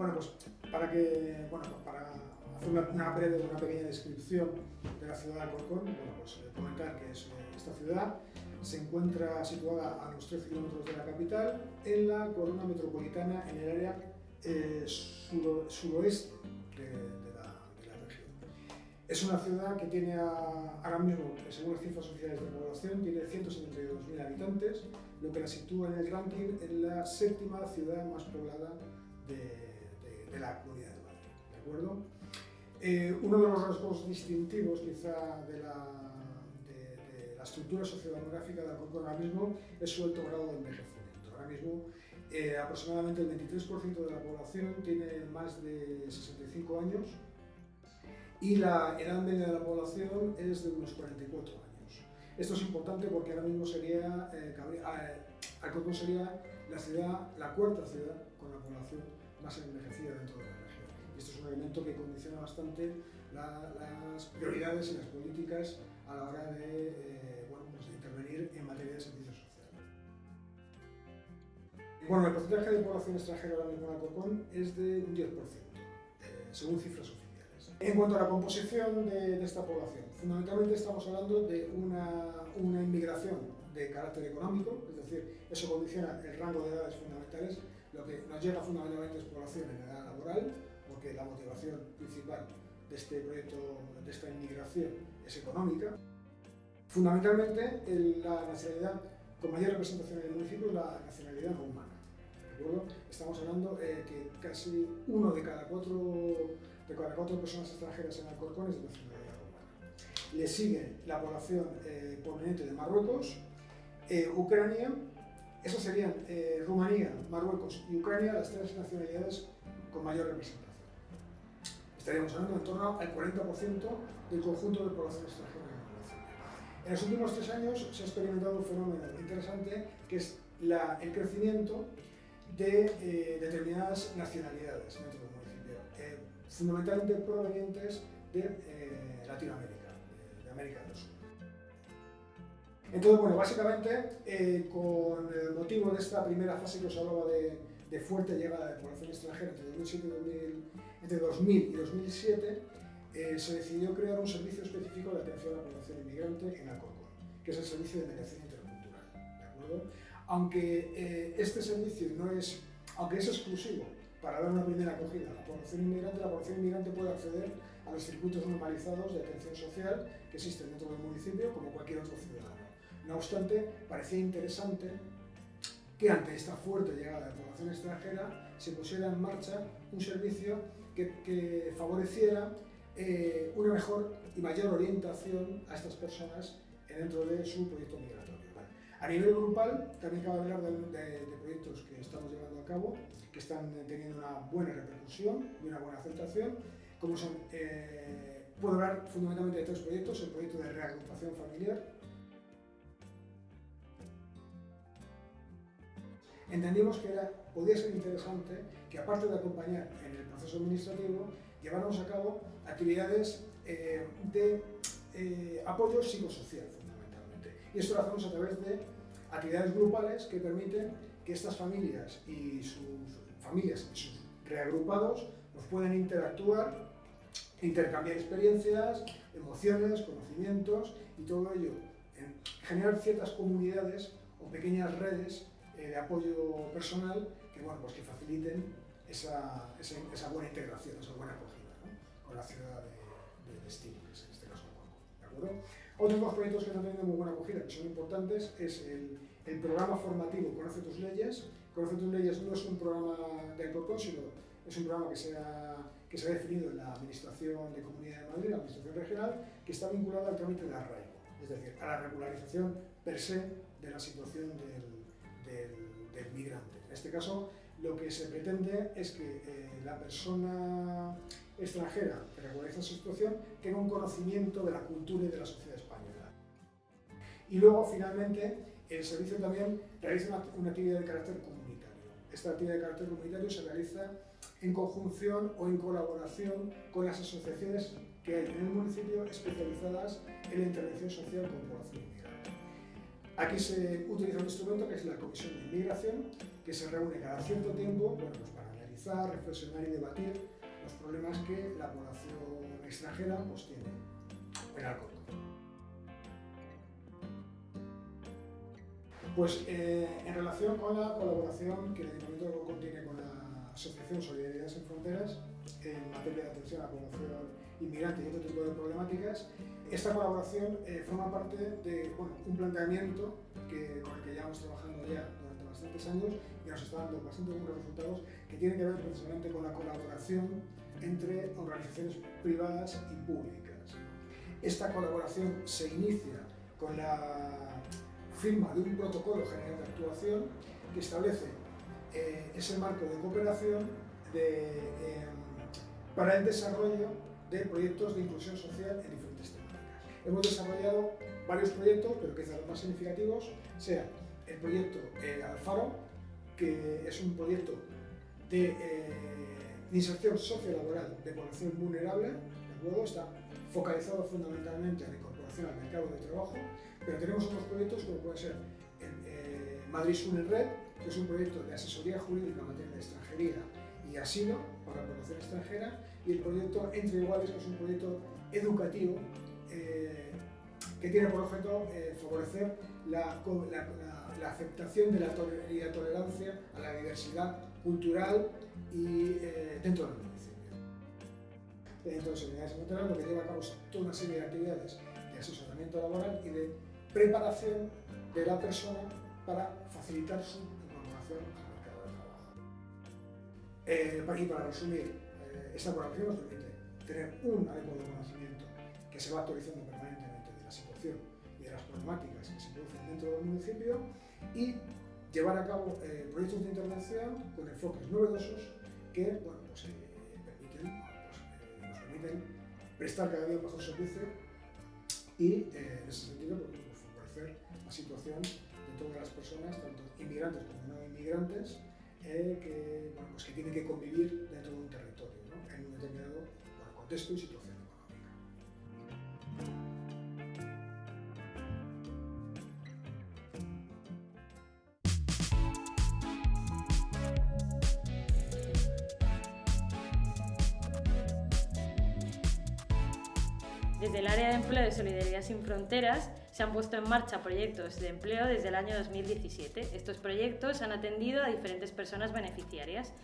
Bueno, pues para que, bueno, para hacer una, una breve, una pequeña descripción de la ciudad de Alcorcón, bueno, pues eh, comentar que es, eh, esta ciudad se encuentra situada a unos 13 kilómetros de la capital, en la corona metropolitana, en el área eh, suroeste de, de la, de la región. Es una ciudad que tiene a- ahora mismo, según las cifras oficiales de población, tiene 172.000 habitantes, lo que la sitúa en el ranking en la séptima ciudad más poblada de, de- la Comunidad de Madrid. ¿De acuerdo? Eh, uno de los rasgos distintivos quizá de la, de- de la estructura sociodemográfica de Alcorcón ahora mismo es su alto grado de envejecimiento. Ahora mismo eh, aproximadamente el 23% de la población tiene más de 65 años y la edad media de la población es de unos 44 años. Esto es importante porque ahora mismo sería, eh, eh, Alcorcón sería la ciudad, la cuarta ciudad con la población más envejecida dentro de la región. Y esto es un elemento que condiciona bastante la- las prioridades y las políticas a la hora de, eh, bueno, pues de intervenir en materia de servicios sociales. Bueno, el porcentaje de población extranjera ahora mismo en Alcorcón es de un 10%, eh, según cifras oficiales. En cuanto a la composición de, de esta población, fundamentalmente estamos hablando de una, una inmigración de carácter económico, es decir, eso condiciona el rango de edades fundamentales. Lo que nos llega fundamentalmente es población en edad laboral, porque la motivación principal de este proyecto, de esta inmigración, es económica. Fundamentalmente, la nacionalidad con mayor representación en el municipio es la nacionalidad. ¿de acuerdo? Estamos hablando eh, que casi uno de cada cuatro, de cada cuatro personas extranjeras en Alcorcón es de nacionalidad rumana. Le sigue la población eh, proveniente de Marruecos, eh, Ucrania, esas serían eh, Rumanía, Marruecos y Ucrania las tres nacionalidades con mayor representación. Estaríamos hablando en torno al 40% del conjunto de población extranjera en el municipio. En los últimos tres años se ha experimentado un fenómeno interesante que es la- el crecimiento de eh, determinadas nacionalidades dentro del municipio, eh, fundamentalmente provenientes de Latinoamérica, de América del Sur. Entonces, bueno, básicamente, eh, con el motivo de esta primera fase que os hablaba de, fuerte llegada de población extranjera entre 2007 y 2000, entre 2000 y 2007, eh, se decidió crear un servicio específico de atención a la población inmigrante en Alcorcón, que es el servicio de mediación intercultural. Aunque eh, este servicio no es, aunque es exclusivo para dar una primera acogida a la población inmigrante, la población inmigrante puede acceder a los circuitos normalizados de atención social que existen dentro del municipio como cualquier otro ciudadano. No obstante, parecía interesante que ante esta fuerte llegada de población extranjera se pusiera en marcha un servicio que, que favoreciera eh, una mejor y mayor orientación a estas personas dentro de su proyecto migratorio. ¿vale? A nivel grupal, también cabe hablar de, de- de proyectos que estamos llevando a cabo, que están teniendo una buena repercusión y una buena aceptación, como son, eh, puedo hablar fundamentalmente de tres proyectos, el proyecto de reagrupación familiar, entendimos que era, podía ser interesante que aparte de acompañar en el proceso administrativo, lleváramos a cabo actividades eh, de eh, apoyo psicosocial fundamentalmente. Y esto lo hacemos a través de actividades grupales que permiten que estas familias y sus familias y sus reagrupados nos puedan interactuar, intercambiar experiencias, emociones, conocimientos y todo ello en generar ciertas comunidades o pequeñas redes eh, de apoyo personal que, bueno, pues que faciliten esa, esa, esa buena integración, esa buena acogida ¿no? con la ciudad de, de destino, que es en este caso. ¿de acuerdo? Otros dos proyectos que están teniendo muy buena acogida, que son importantes, es el, el programa formativo Conoce tus leyes. Conoce tus leyes no es un programa de Alcorcón, sino es un programa que se, ha, que se ha definido en la Administración de Comunidad de Madrid, la Administración Regional, que está vinculada al trámite de arraigo, es decir, a la regularización per se de la situación del, del, migrante. En este caso, lo que se pretende es que eh, la persona extranjera que regulariza su situación tenga un conocimiento de la cultura y de la sociedad española. Y luego, finalmente, el servicio también realiza una, una actividad de carácter comunitario. Esta actividad de carácter comunitario se realiza en conjunción o en colaboración con las asociaciones que hay en el municipio especializadas en la intervención social con población. Aquí se utiliza un instrumento que es la Comisión de Inmigración, que se reúne cada cierto tiempo bueno, pues para analizar reflexionar y debatir los problemas que la población extranjera pues, tiene en Alcorcón. Pues eh, en relación con la colaboración que el Ayuntamiento de Alcorcón tiene con la Asociación Solidaridad Sin Fronteras en materia de atención a la población inmigrante y otro tipo de problemáticas, esta colaboración eh, forma parte de un planteamiento con el que llevamos trabajando ya durante bastantes años y nos está dando bastante buenos resultados, que tiene que ver precisamente con la colaboración entre organizaciones privadas y públicas. Esta colaboración se inicia con la firma de un protocolo general de actuación que establece eh, ese marco de cooperación em, para el desarrollo de proyectos de inclusión social en. Hemos desarrollado varios proyectos, pero quizás los más significativos sean el proyecto eh, Alfaro, que es un proyecto de, eh, inserción sociolaboral de población vulnerable, luego está focalizado fundamentalmente en la incorporación al mercado de trabajo, pero tenemos otros proyectos como puede ser eh, Madrid Sur Red, que es un proyecto de asesoría jurídica en materia de extranjería y asilo para la población extranjera, y el proyecto Entre Iguales, que es un proyecto educativo eh, que tiene por objeto eh, favorecer la, la, aceptación de la y la tolerancia a la diversidad cultural y dentro del municipio. Dentro de Solidaridad lo que lleva a cabo toda una serie de actividades de asesoramiento laboral y de preparación de la persona para facilitar su incorporación al mercado de trabajo. Eh, y para resumir, eh, esta colaboración nos permite tener un adecuado conocimiento que se va actualizando permanentemente de la situación y de las problemáticas que se producen dentro del municipio y llevar a cabo eh, proyectos de intervención con enfoques novedosos que bueno, pues, permiten, pues, nos permiten prestar cada día mejor servicio y en ese sentido pues, la situación de todas las personas, tanto inmigrantes como no inmigrantes, eh, que, bueno, pues que tienen que convivir dentro de un territorio, en un determinado contexto y situación el área de empleo de Solidaridad Sin Fronteras se han puesto en marcha proyectos de empleo desde el año 2017. Estos proyectos han atendido a diferentes personas beneficiarias.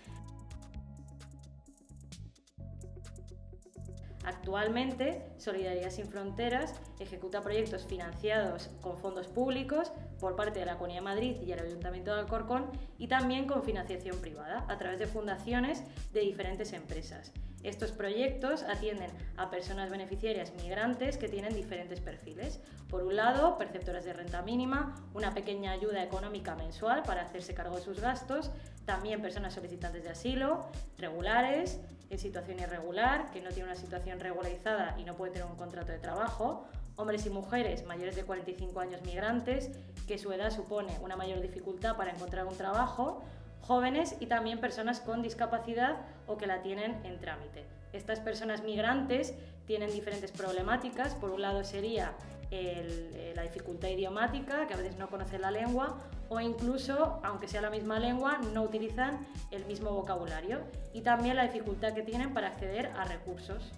Actualmente, Solidaridad Sin Fronteras ejecuta proyectos financiados con fondos públicos por parte de la Comunidad de Madrid y el Ayuntamiento de Alcorcón y también con financiación privada a través de fundaciones de diferentes empresas. Estos proyectos atienden a personas beneficiarias migrantes que tienen diferentes perfiles. Por un lado, perceptoras de renta mínima, una pequeña ayuda económica mensual para hacerse cargo de sus gastos, también personas solicitantes de asilo, regulares, en situación irregular, que no tienen una situación regularizada y no pueden tener un contrato de trabajo, hombres y mujeres mayores de 45 años migrantes, que su edad supone una mayor dificultad para encontrar un trabajo, jóvenes y también personas con discapacidad o que la tienen en trámite. Estas personas migrantes tienen diferentes problemáticas. Por un lado sería eh, la dificultad idiomática, que a veces no conocen la lengua, o incluso, aunque sea la misma lengua, no utilizan el mismo vocabulario. Y también la dificultad que tienen para acceder a recursos.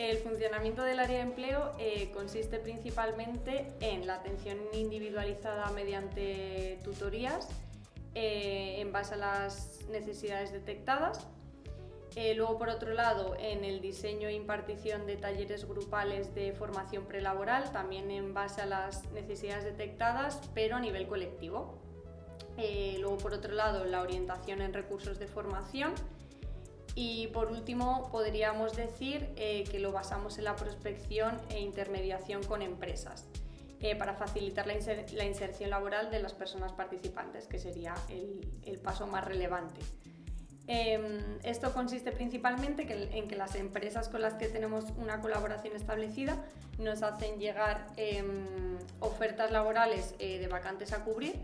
El funcionamiento del área de empleo eh, consiste principalmente en la atención individualizada mediante tutorías eh, en base a las necesidades detectadas. Eh, luego, por otro lado, en el diseño e impartición de talleres grupales de formación prelaboral, también en base a las necesidades detectadas, pero a nivel colectivo. luego, por otro lado, la orientación en recursos de formación y por último, podríamos decir eh, que lo basamos en la prospección e intermediación con empresas eh, para facilitar la, inserción laboral de las personas participantes, que sería el, paso más relevante. Em, esto consiste principalmente en que las empresas con las que tenemos una colaboración establecida nos hacen llegar em, ofertas laborales eh, de vacantes a cubrir.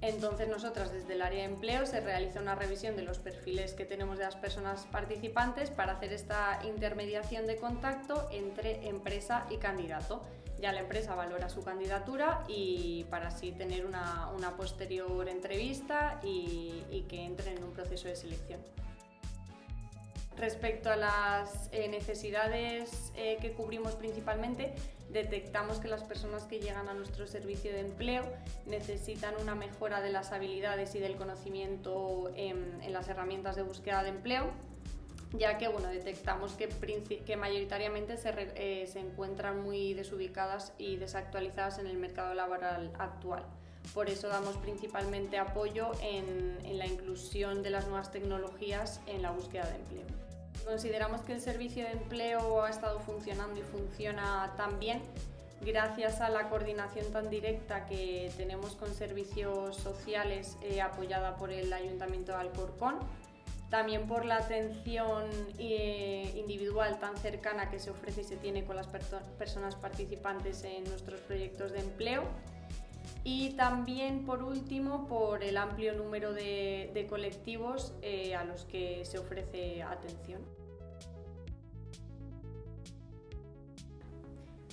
Entonces nosotras desde el área de empleo se realiza una revisión de los perfiles que tenemos de las personas participantes para hacer esta intermediación de contacto entre empresa y candidato, ya la empresa valora su candidatura y para así tener una, posterior entrevista y, que entre en un proceso de selección. Respecto a las eh, necesidades eh, que cubrimos principalmente, detectamos que las personas que llegan a nuestro servicio de empleo necesitan una mejora de las habilidades y del conocimiento en, las herramientas de búsqueda de empleo, ya que bueno, detectamos que, que mayoritariamente se, eh, se, encuentran muy desubicadas y desactualizadas en el mercado laboral actual. Por eso damos principalmente apoyo en, en la inclusión de las nuevas tecnologías en la búsqueda de empleo. Consideramos que el servicio de empleo ha estado funcionando y funciona tan bien gracias a la coordinación tan directa que tenemos con servicios sociales eh, apoyada por el Ayuntamiento de Alcorcón, también por la atención eh, individual tan cercana que se ofrece y se tiene con las personas participantes en nuestros proyectos de empleo y también, por último, por el amplio número de, colectivos eh, a los que se ofrece atención.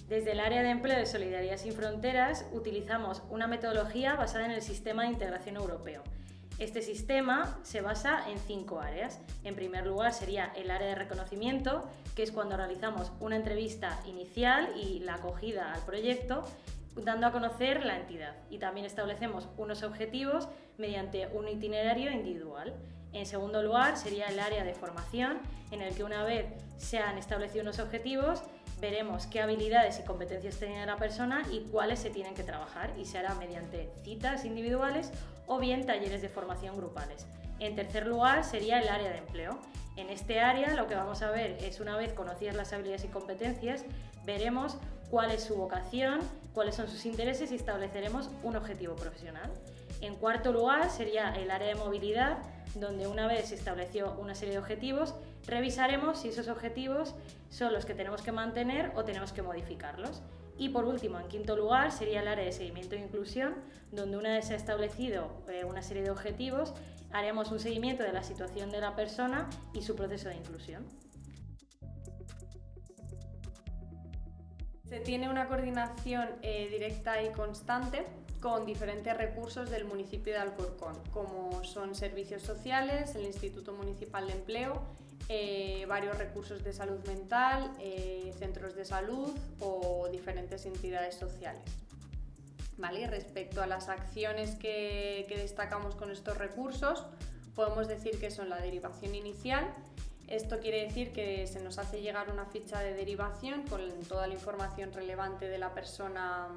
Desde el área de empleo de Solidaridad sin Fronteras utilizamos una metodología basada en el sistema de integración europeo. Este sistema se basa en cinco áreas. En primer lugar sería el área de reconocimiento, que es cuando realizamos una entrevista inicial y la acogida al proyecto dando a conocer la entidad y también establecemos unos objetivos mediante un itinerario individual. En segundo lugar, sería el área de formación, en el que una vez se han establecido unos objetivos, veremos qué habilidades y competencias tiene la persona y cuáles se tienen que trabajar y se hará mediante citas individuales o bien talleres de formación grupales. En tercer lugar, sería el área de empleo. En este área lo que vamos a ver es una vez conocidas las habilidades y competencias, veremos cuál es su vocación, cuáles son sus intereses y estableceremos un objetivo profesional. En cuarto lugar sería el área de movilidad, donde una vez se estableció una serie de objetivos, revisaremos si esos objetivos son los que tenemos que mantener o tenemos que modificarlos. Y por último, en quinto lugar, sería el área de seguimiento e inclusión, donde una vez se ha establecido eh, una serie de objetivos, haremos un seguimiento de la situación de la persona y su proceso de inclusión. Se tiene una coordinación eh, directa y constante con diferentes recursos del municipio de Alcorcón, como son servicios sociales, el Instituto Municipal de Empleo, eh, varios recursos de salud mental, eh, centros de salud o diferentes entidades sociales. ¿Vale? respecto a las acciones que destacamos con estos recursos, podemos decir que son la derivación inicial, esto quiere decir que se nos hace llegar una ficha de derivación con toda la información relevante de la persona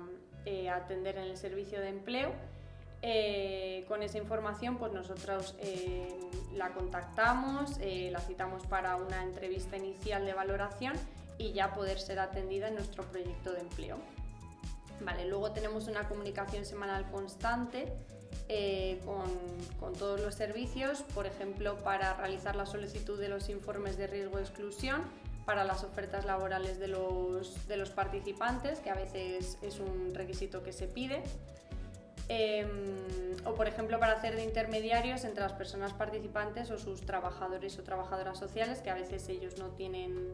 eh, atender en el servicio de empleo. Eh, con esa información, pues nosotros eh, la contactamos, la citamos para una entrevista inicial de valoración y ya poder ser atendida en nuestro proyecto de empleo. Vale, luego tenemos una comunicación semanal constante eh, con, todos los servicios, por ejemplo, para realizar la solicitud de los informes de riesgo de exclusión, para las ofertas laborales de los, de los participantes, que a veces es un requisito que se pide, em, o por ejemplo para hacer de intermediarios entre las personas participantes o sus trabajadores o trabajadoras sociales, que a veces ellos no tienen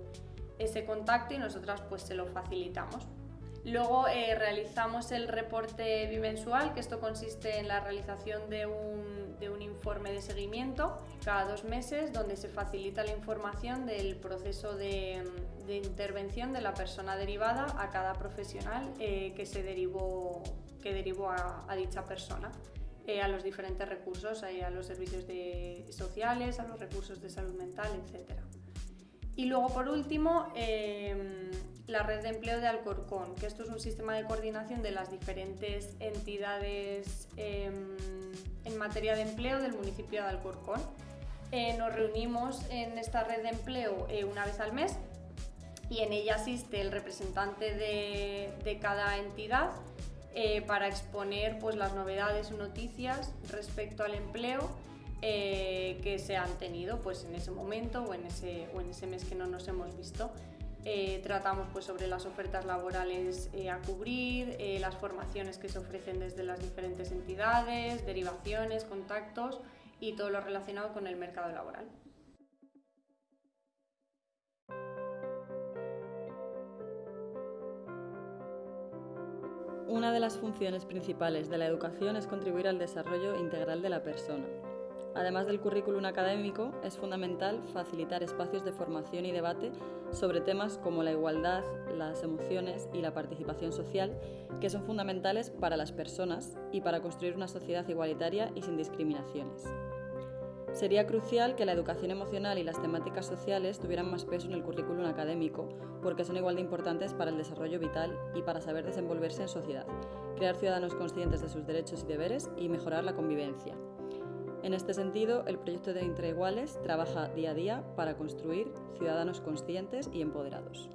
ese contacto y nosotras pues se lo facilitamos. Luego eh, realizamos el reporte bimensual, que esto consiste en la realización de un, informe de seguimiento cada dos meses, donde se facilita la información del proceso de, intervención de la persona derivada a cada profesional eh, que se derivó, que derivó a, dicha persona. Eh, a los diferentes recursos, a los servicios sociales, a los recursos de salud mental, etc. Y luego, por último, la red de empleo de Alcorcón, que esto es un sistema de coordinación de las diferentes entidades em, en materia de empleo del municipio de Alcorcón. Eh, nos reunimos en esta red de empleo eh, una vez al mes y en ella asiste el representante de, cada entidad eh, para exponer pues, las novedades o noticias respecto al empleo que se han tenido pues, en ese momento o en ese, o en ese mes que no nos hemos visto. Eh, tratamos pues, sobre las ofertas laborales eh, a cubrir, eh, las formaciones que se ofrecen desde las diferentes entidades, derivaciones, contactos y todo lo relacionado con el mercado laboral. Una de las funciones principales de la educación es contribuir al desarrollo integral de la persona. Además del currículum académico, es fundamental facilitar espacios de formación y debate sobre temas como la igualdad, las emociones y la participación social, que son fundamentales para las personas y para construir una sociedad igualitaria y sin discriminaciones. Sería crucial que la educación emocional y las temáticas sociales tuvieran más peso en el currículum académico, porque son igual de importantes para el desarrollo vital y para saber desenvolverse en sociedad, crear ciudadanos conscientes de sus derechos y deberes y mejorar la convivencia. En este sentido, el proyecto de Entre Iguales trabaja día a día para construir ciudadanos conscientes y empoderados.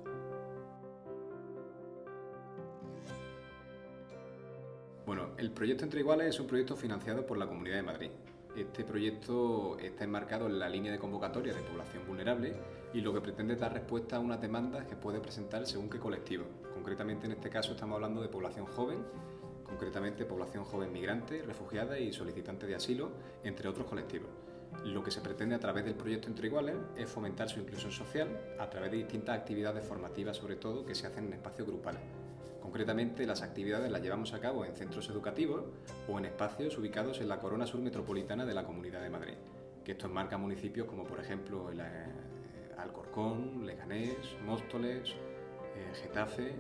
Bueno, el proyecto Entre Iguales es un proyecto financiado por la Comunidad de Madrid. Este proyecto está enmarcado en la línea de convocatoria de población vulnerable y lo que pretende es dar respuesta a unas demandas que puede presentar según qué colectivo. Concretamente en este caso estamos hablando de población joven concretamente población joven migrante, refugiada y solicitante de asilo, entre otros colectivos. Lo que se pretende a través del proyecto Entre Iguales es fomentar su inclusión social a través de distintas actividades formativas, sobre todo, que se hacen en espacios grupales. Concretamente, las actividades las llevamos a cabo en centros educativos o en espacios ubicados en la corona sur metropolitana de la Comunidad de Madrid, que esto enmarca municipios como, por ejemplo, eh, Alcorcón, Leganés, Móstoles, eh, Getafe,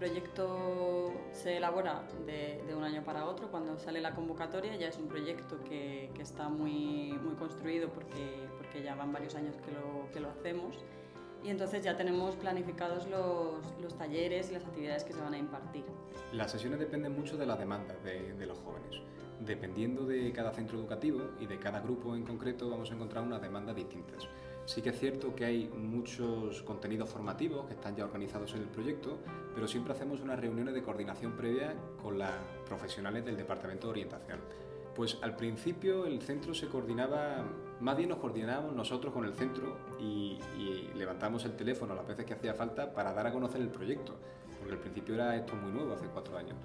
proyecto se elabora de, un año para otro. Cuando sale la convocatoria ya es un proyecto que, está muy, muy construido porque, porque ya van varios años que lo, que lo hacemos. Y entonces ya tenemos planificados los, los, talleres y las actividades que se van a impartir. Las sesiones dependen mucho de las demandas de, de los jóvenes. Dependiendo de cada centro educativo y de cada grupo en concreto vamos a encontrar unas demandas distintas. Sí que es cierto que hay muchos contenidos formativos que están ya organizados en el proyecto, pero siempre hacemos unas reuniones de coordinación previa con las profesionales del Departamento de Orientación. Pues al principio el centro se coordinaba, más bien nos coordinábamos nosotros con el centro y, y levantamos el teléfono las veces que hacía falta para dar a conocer el proyecto, porque al principio era esto muy nuevo, hace cuatro años.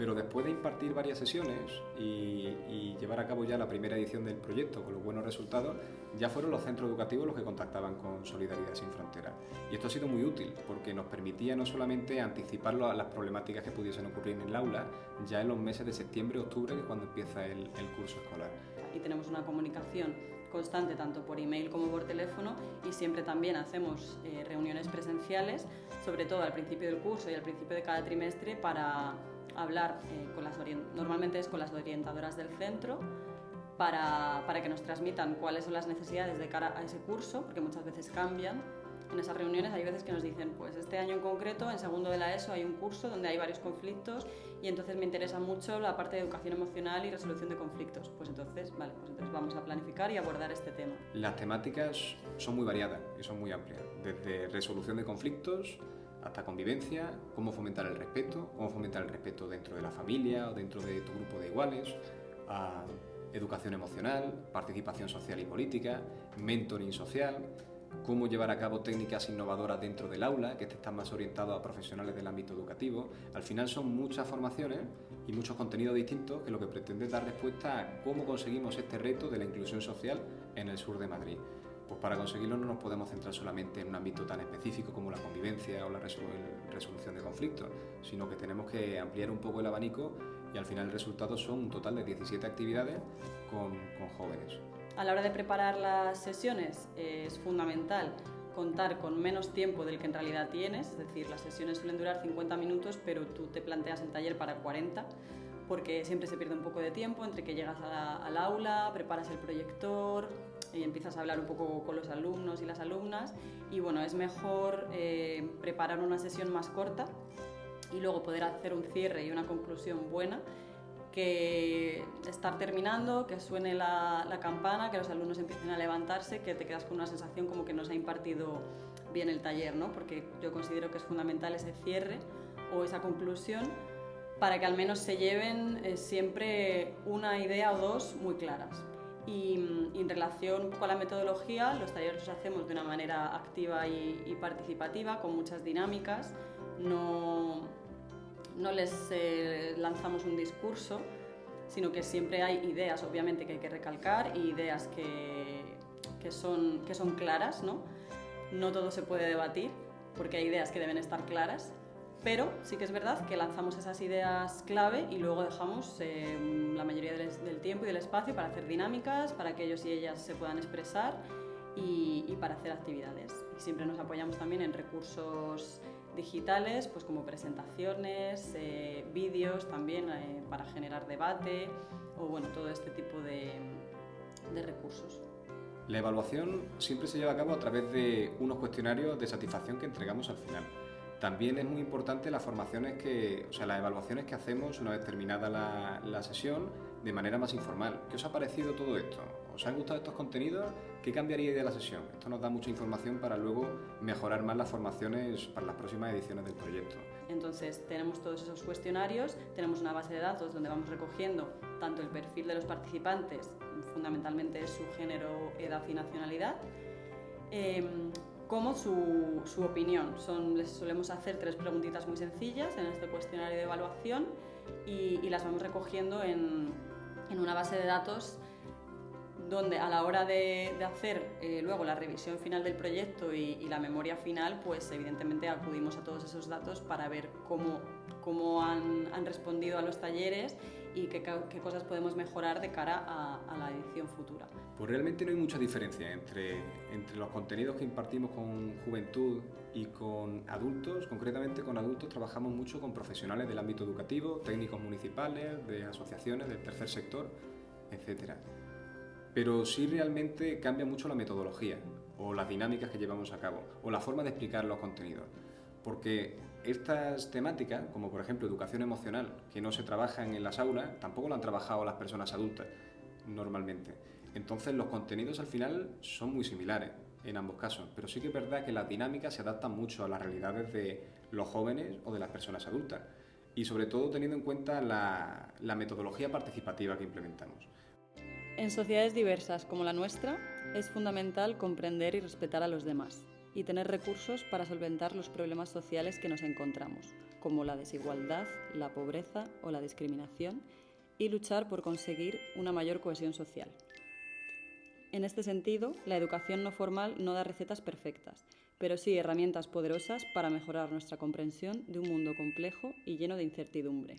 Pero después de impartir varias sesiones y, llevar a cabo ya la primera edición del proyecto con los buenos resultados, ya fueron los centros educativos los que contactaban con Solidaridad Sin Fronteras. Y esto ha sido muy útil porque nos permitía no solamente anticipar las problemáticas que pudiesen ocurrir en el aula ya en los meses de septiembre y octubre, que es cuando empieza el, curso escolar. Y tenemos una comunicación constante tanto por email como por teléfono y siempre también hacemos eh, reuniones presenciales, sobre todo al principio del curso y al principio de cada trimestre para hablar eh, con las normalmente es con las orientadoras del centro para, para, que nos transmitan cuáles son las necesidades de cara a ese curso, porque muchas veces cambian. En esas reuniones hay veces que nos dicen, pues este año en concreto, en segundo de la ESO, hay un curso donde hay varios conflictos y entonces me interesa mucho la parte de educación emocional y resolución de conflictos. Pues entonces, vale, pues entonces vamos a planificar y abordar este tema. Las temáticas son muy variadas y son muy amplias, desde resolución de conflictos, hasta convivencia, cómo fomentar el respeto, cómo fomentar el respeto dentro de la familia o dentro de tu grupo de iguales, a educación emocional, participación social y política, mentoring social, cómo llevar a cabo técnicas innovadoras dentro del aula, que están más orientados a profesionales del ámbito educativo. Al final son muchas formaciones y muchos contenidos distintos que lo que pretende es dar respuesta a cómo conseguimos este reto de la inclusión social en el sur de Madrid. Pues para conseguirlo no nos podemos centrar solamente en un ámbito tan específico como la convivencia o la resolución de conflictos, sino que tenemos que ampliar un poco el abanico y al final el resultado son un total de 17 actividades con, jóvenes. A la hora de preparar las sesiones es fundamental contar con menos tiempo del que en realidad tienes, es decir, las sesiones suelen durar 50 minutos, pero tú te planteas el taller para 40, porque siempre se pierde un poco de tiempo entre que llegas al aula, preparas el proyector, y empiezas a hablar un poco con los alumnos y las alumnas y bueno, es mejor eh, preparar una sesión más corta y luego poder hacer un cierre y una conclusión buena que estar terminando, que suene la, campana, que los alumnos empiecen a levantarse, que te quedas con una sensación como que no se ha impartido bien el taller, ¿no? porque yo considero que es fundamental ese cierre o esa conclusión para que al menos se lleven eh, siempre una idea o dos muy claras. Y, en relación con la metodología, los talleres los hacemos de una manera activa y, participativa, con muchas dinámicas. No, no les eh, lanzamos un discurso, sino que siempre hay ideas, obviamente, que hay que recalcar y ideas que, que, son, que son claras, ¿no? No todo se puede debatir porque hay ideas que deben estar claras, pero sí que es verdad que lanzamos esas ideas clave y luego dejamos eh, la mayoría del, tiempo y del espacio para hacer dinámicas, para que ellos y ellas se puedan expresar y, para hacer actividades. Y siempre nos apoyamos también en recursos digitales, pues como presentaciones, eh, vídeos también eh, para generar debate o bueno, todo este tipo de recursos. La evaluación siempre se lleva a cabo a través de unos cuestionarios de satisfacción que entregamos al final. También es muy importante las formaciones que, o sea, las evaluaciones que hacemos una vez terminada la, la sesión de manera más informal. ¿Qué os ha parecido todo esto? ¿Os han gustado estos contenidos? ¿Qué cambiaría de la sesión? Esto nos da mucha información para luego mejorar más las formaciones para las próximas ediciones del proyecto. Entonces, tenemos todos esos cuestionarios, tenemos una base de datos donde vamos recogiendo tanto el perfil de los participantes, fundamentalmente su género, edad y nacionalidad, eh, como su, opinión. Son, les solemos hacer tres preguntitas muy sencillas en este cuestionario de evaluación y, las vamos recogiendo en, una base de datos donde a la hora de, hacer eh, luego la revisión final del proyecto y, la memoria final, pues evidentemente acudimos a todos esos datos para ver cómo, han, respondido a los talleres y qué, cosas podemos mejorar de cara a, la edición futura. Pues realmente no hay mucha diferencia entre, entre los contenidos que impartimos con juventud y con adultos. Concretamente con adultos trabajamos mucho con profesionales del ámbito educativo, técnicos municipales, de asociaciones del tercer sector, etcétera pero sí realmente cambia mucho la metodología o las dinámicas que llevamos a cabo o la forma de explicar los contenidos. Porque estas temáticas, como por ejemplo educación emocional, que no se trabajan en las aulas, tampoco lo han trabajado las personas adultas normalmente. Entonces los contenidos al final son muy similares en ambos casos, pero sí que es verdad que las dinámicas se adaptan mucho a las realidades de los jóvenes o de las personas adultas y sobre todo teniendo en cuenta la, la metodología participativa que implementamos. En sociedades diversas como la nuestra, es fundamental comprender y respetar a los demás y tener recursos para solventar los problemas sociales que nos encontramos, como la desigualdad, la pobreza o la discriminación, y luchar por conseguir una mayor cohesión social. En este sentido, la educación no formal no da recetas perfectas, pero sí herramientas poderosas para mejorar nuestra comprensión de un mundo complejo y lleno de incertidumbre.